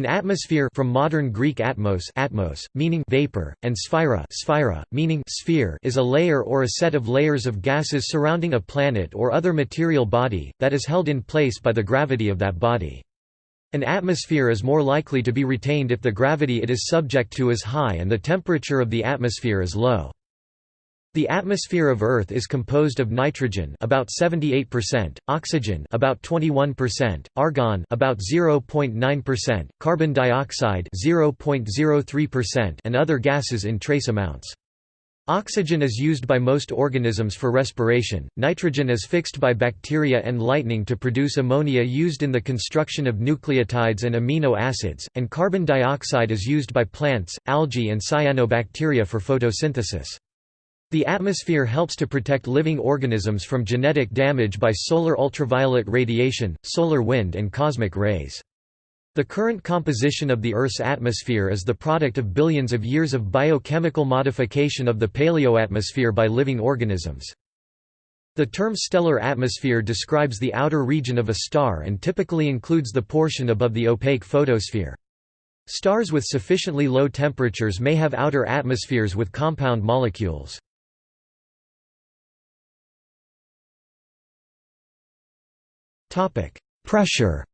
An atmosphere from modern Greek atmos, atmos meaning vapor, and sphaira, sphaira meaning sphere is a layer or a set of layers of gases surrounding a planet or other material body, that is held in place by the gravity of that body. An atmosphere is more likely to be retained if the gravity it is subject to is high and the temperature of the atmosphere is low. The atmosphere of Earth is composed of nitrogen about 78%, oxygen about 21%, argon about 0.9%, carbon dioxide 0.03% and other gases in trace amounts. Oxygen is used by most organisms for respiration, nitrogen is fixed by bacteria and lightning to produce ammonia used in the construction of nucleotides and amino acids, and carbon dioxide is used by plants, algae and cyanobacteria for photosynthesis. The atmosphere helps to protect living organisms from genetic damage by solar ultraviolet radiation, solar wind and cosmic rays. The current composition of the Earth's atmosphere is the product of billions of years of biochemical modification of the paleoatmosphere by living organisms. The term stellar atmosphere describes the outer region of a star and typically includes the portion above the opaque photosphere. Stars with sufficiently low temperatures may have outer atmospheres with compound molecules. Pressure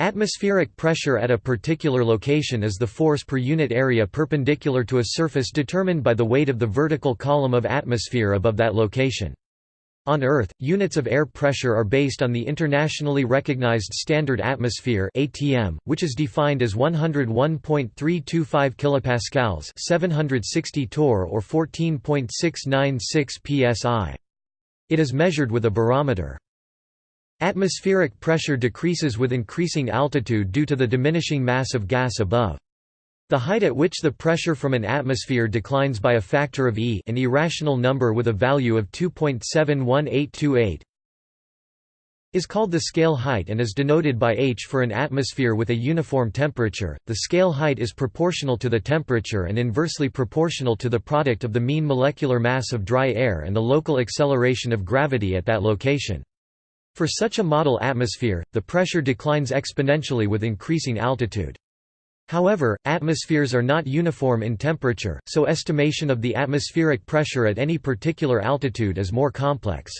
Atmospheric pressure at a particular location is the force per unit area perpendicular to a surface determined by the weight of the vertical column of atmosphere above that location. On Earth, units of air pressure are based on the internationally recognized Standard Atmosphere (ATM), which is defined as 101.325 kilopascals, 760 torr or 14.696 psi. It is measured with a barometer. Atmospheric pressure decreases with increasing altitude due to the diminishing mass of gas above. The height at which the pressure from an atmosphere declines by a factor of e an irrational number with a value of 2.71828 is called the scale height and is denoted by h for an atmosphere with a uniform temperature. The scale height is proportional to the temperature and inversely proportional to the product of the mean molecular mass of dry air and the local acceleration of gravity at that location. For such a model atmosphere, the pressure declines exponentially with increasing altitude. However, atmospheres are not uniform in temperature, so estimation of the atmospheric pressure at any particular altitude is more complex.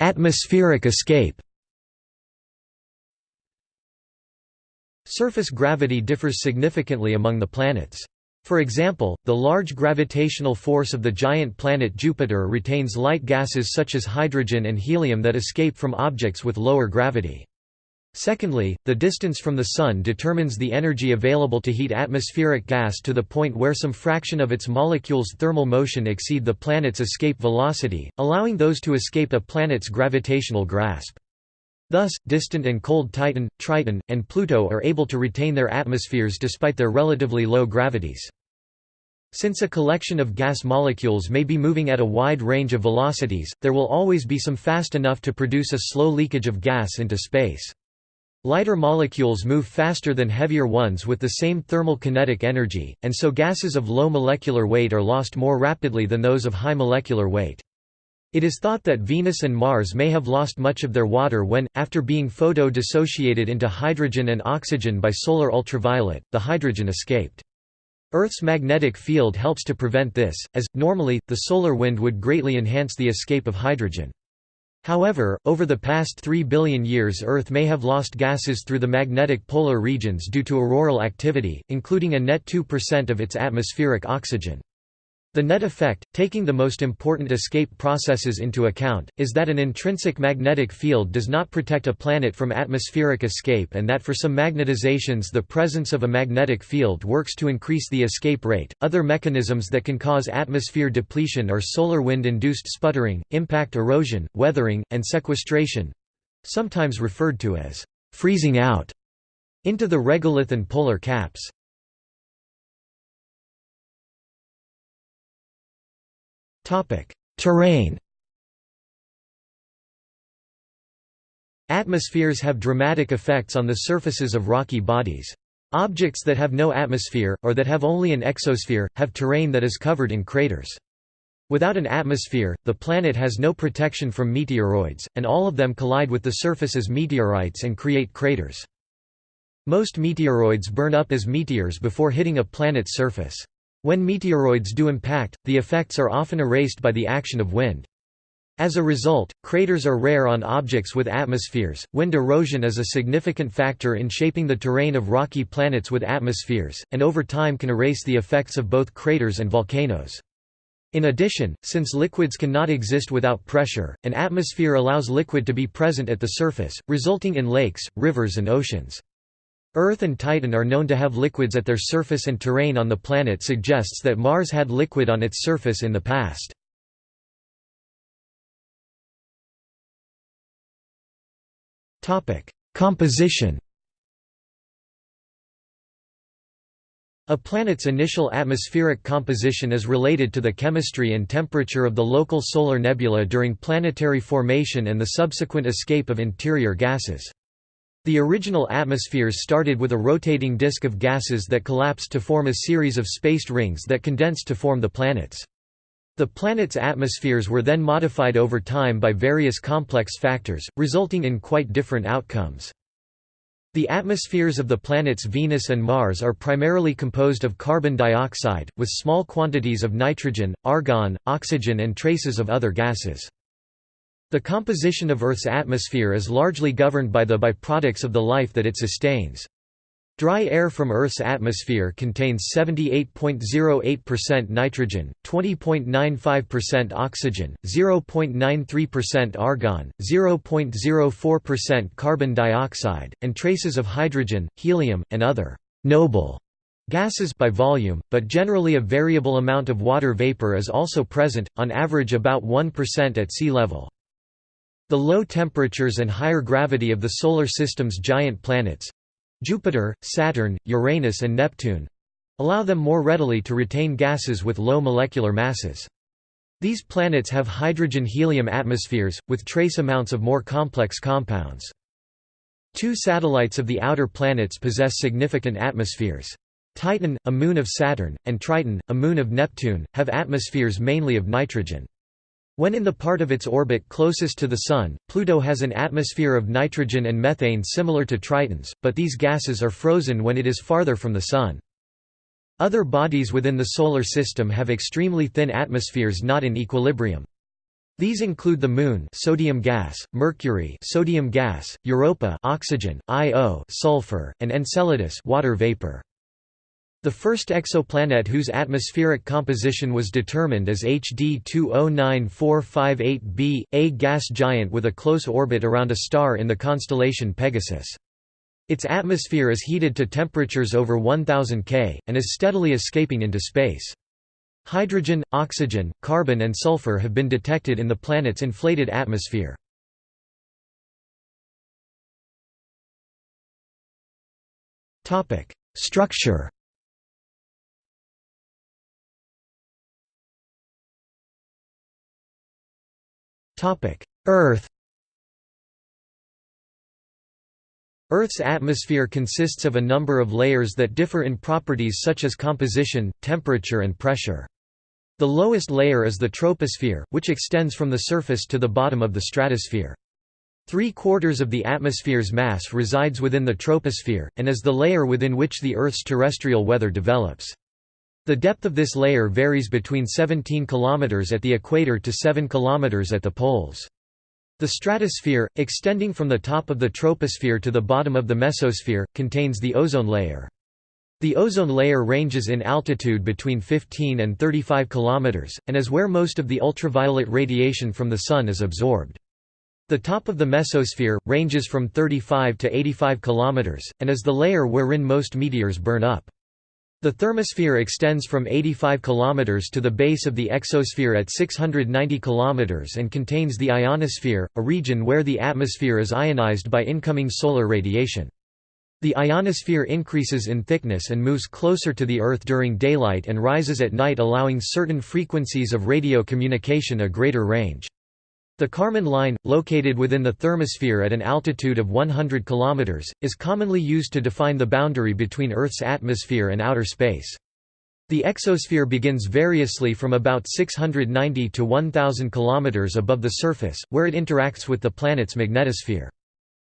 Atmospheric escape Surface gravity differs significantly among the planets. For example, the large gravitational force of the giant planet Jupiter retains light gases such as hydrogen and helium that escape from objects with lower gravity. Secondly, the distance from the Sun determines the energy available to heat atmospheric gas to the point where some fraction of its molecules' thermal motion exceed the planet's escape velocity, allowing those to escape a planet's gravitational grasp. Thus, distant and cold Titan, Triton, and Pluto are able to retain their atmospheres despite their relatively low gravities. Since a collection of gas molecules may be moving at a wide range of velocities, there will always be some fast enough to produce a slow leakage of gas into space. Lighter molecules move faster than heavier ones with the same thermal kinetic energy, and so gases of low molecular weight are lost more rapidly than those of high molecular weight. It is thought that Venus and Mars may have lost much of their water when, after being photo-dissociated into hydrogen and oxygen by solar ultraviolet, the hydrogen escaped. Earth's magnetic field helps to prevent this, as, normally, the solar wind would greatly enhance the escape of hydrogen. However, over the past 3 billion years Earth may have lost gases through the magnetic polar regions due to auroral activity, including a net 2% of its atmospheric oxygen. The net effect, taking the most important escape processes into account, is that an intrinsic magnetic field does not protect a planet from atmospheric escape and that for some magnetizations the presence of a magnetic field works to increase the escape rate. Other mechanisms that can cause atmosphere depletion are solar wind induced sputtering, impact erosion, weathering, and sequestration sometimes referred to as freezing out into the regolith and polar caps. Terrain Atmospheres have dramatic effects on the surfaces of rocky bodies. Objects that have no atmosphere, or that have only an exosphere, have terrain that is covered in craters. Without an atmosphere, the planet has no protection from meteoroids, and all of them collide with the surface as meteorites and create craters. Most meteoroids burn up as meteors before hitting a planet's surface. When meteoroids do impact, the effects are often erased by the action of wind. As a result, craters are rare on objects with atmospheres. Wind erosion is a significant factor in shaping the terrain of rocky planets with atmospheres, and over time can erase the effects of both craters and volcanoes. In addition, since liquids cannot exist without pressure, an atmosphere allows liquid to be present at the surface, resulting in lakes, rivers and oceans. Earth and Titan are known to have liquids at their surface and terrain on the planet suggests that Mars had liquid on its surface in the past. Composition A planet's initial atmospheric composition is related to the chemistry and temperature of the local solar nebula during planetary formation and the subsequent escape of interior gases. The original atmospheres started with a rotating disk of gases that collapsed to form a series of spaced rings that condensed to form the planets. The planet's atmospheres were then modified over time by various complex factors, resulting in quite different outcomes. The atmospheres of the planets Venus and Mars are primarily composed of carbon dioxide, with small quantities of nitrogen, argon, oxygen and traces of other gases. The composition of Earth's atmosphere is largely governed by the byproducts of the life that it sustains. Dry air from Earth's atmosphere contains 78.08% nitrogen, 20.95% oxygen, 0.93% argon, 0.04% carbon dioxide, and traces of hydrogen, helium, and other «noble» gases by volume, but generally a variable amount of water vapor is also present, on average about 1% at sea level. The low temperatures and higher gravity of the Solar System's giant planets, Jupiter, Saturn, Uranus and Neptune allow them more readily to retain gases with low molecular masses. These planets have hydrogen-helium atmospheres, with trace amounts of more complex compounds. Two satellites of the outer planets possess significant atmospheres. Titan, a moon of Saturn, and Triton, a moon of Neptune, have atmospheres mainly of nitrogen. When in the part of its orbit closest to the Sun, Pluto has an atmosphere of nitrogen and methane similar to Triton's, but these gases are frozen when it is farther from the Sun. Other bodies within the Solar System have extremely thin atmospheres not in equilibrium. These include the Moon sodium gas, Mercury sodium gas, Europa oxygen, Io sulfur, and Enceladus water vapor. The first exoplanet whose atmospheric composition was determined is HD 209458b, a gas giant with a close orbit around a star in the constellation Pegasus. Its atmosphere is heated to temperatures over 1000 K, and is steadily escaping into space. Hydrogen, oxygen, carbon and sulfur have been detected in the planet's inflated atmosphere. Structure Earth Earth's atmosphere consists of a number of layers that differ in properties such as composition, temperature and pressure. The lowest layer is the troposphere, which extends from the surface to the bottom of the stratosphere. Three-quarters of the atmosphere's mass resides within the troposphere, and is the layer within which the Earth's terrestrial weather develops. The depth of this layer varies between 17 km at the equator to 7 km at the poles. The stratosphere, extending from the top of the troposphere to the bottom of the mesosphere, contains the ozone layer. The ozone layer ranges in altitude between 15 and 35 km, and is where most of the ultraviolet radiation from the Sun is absorbed. The top of the mesosphere, ranges from 35 to 85 km, and is the layer wherein most meteors burn up. The thermosphere extends from 85 km to the base of the exosphere at 690 km and contains the ionosphere, a region where the atmosphere is ionized by incoming solar radiation. The ionosphere increases in thickness and moves closer to the Earth during daylight and rises at night allowing certain frequencies of radio communication a greater range. The Kármán line, located within the thermosphere at an altitude of 100 km, is commonly used to define the boundary between Earth's atmosphere and outer space. The exosphere begins variously from about 690 to 1000 km above the surface, where it interacts with the planet's magnetosphere.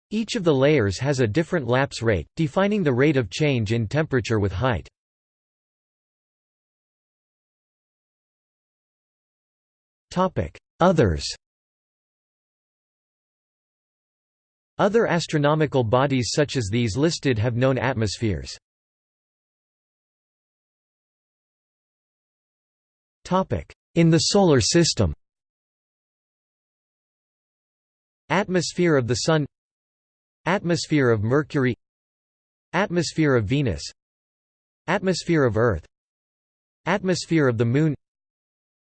Each of the layers has a different lapse rate, defining the rate of change in temperature with height. Others Other astronomical bodies such as these listed have known atmospheres. In the Solar System. Atmosphere of the Sun. Atmosphere of Mercury. Atmosphere of Venus. Atmosphere of Earth. Atmosphere of the Moon.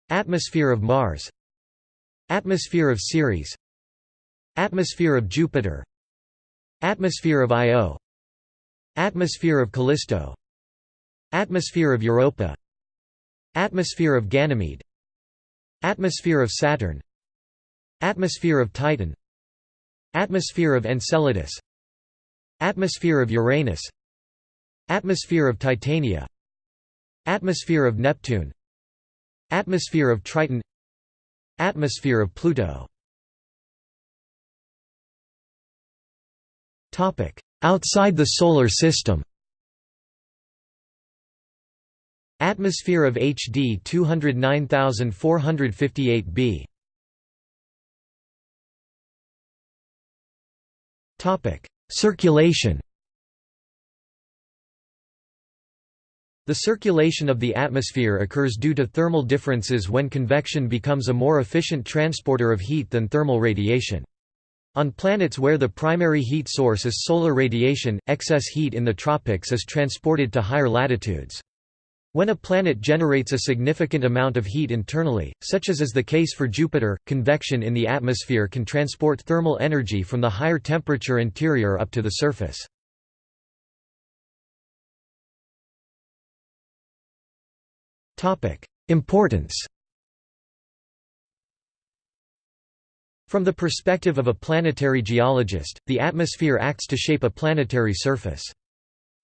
Atmosphere of Mars. Atmosphere of Ceres Atmosphere of Jupiter Atmosphere of Io Atmosphere of Callisto Atmosphere of Europa Atmosphere of Ganymede Atmosphere of Saturn Atmosphere of Titan Atmosphere of Enceladus Atmosphere of Uranus Atmosphere of Titania Atmosphere of Neptune Atmosphere of Triton Atmosphere of Pluto Outside the Solar System Atmosphere of HD 209458 b. Circulation The circulation of the atmosphere occurs due to thermal differences when convection becomes a more efficient transporter of heat than thermal radiation. On planets where the primary heat source is solar radiation, excess heat in the tropics is transported to higher latitudes. When a planet generates a significant amount of heat internally, such as is the case for Jupiter, convection in the atmosphere can transport thermal energy from the higher temperature interior up to the surface. Importance From the perspective of a planetary geologist, the atmosphere acts to shape a planetary surface.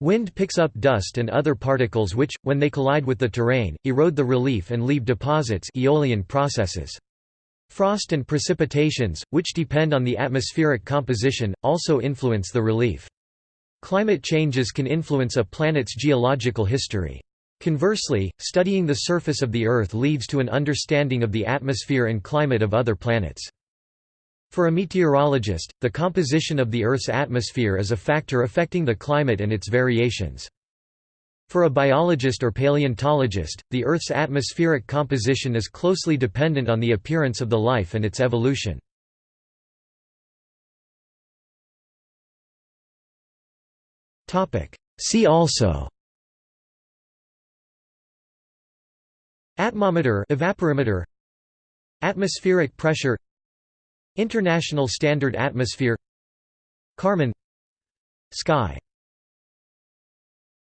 Wind picks up dust and other particles which, when they collide with the terrain, erode the relief and leave deposits aeolian processes. Frost and precipitations, which depend on the atmospheric composition, also influence the relief. Climate changes can influence a planet's geological history. Conversely, studying the surface of the Earth leads to an understanding of the atmosphere and climate of other planets. For a meteorologist, the composition of the Earth's atmosphere is a factor affecting the climate and its variations. For a biologist or paleontologist, the Earth's atmospheric composition is closely dependent on the appearance of the life and its evolution. See also Atmometer evaporimeter Atmospheric pressure International Standard Atmosphere Kármán Sky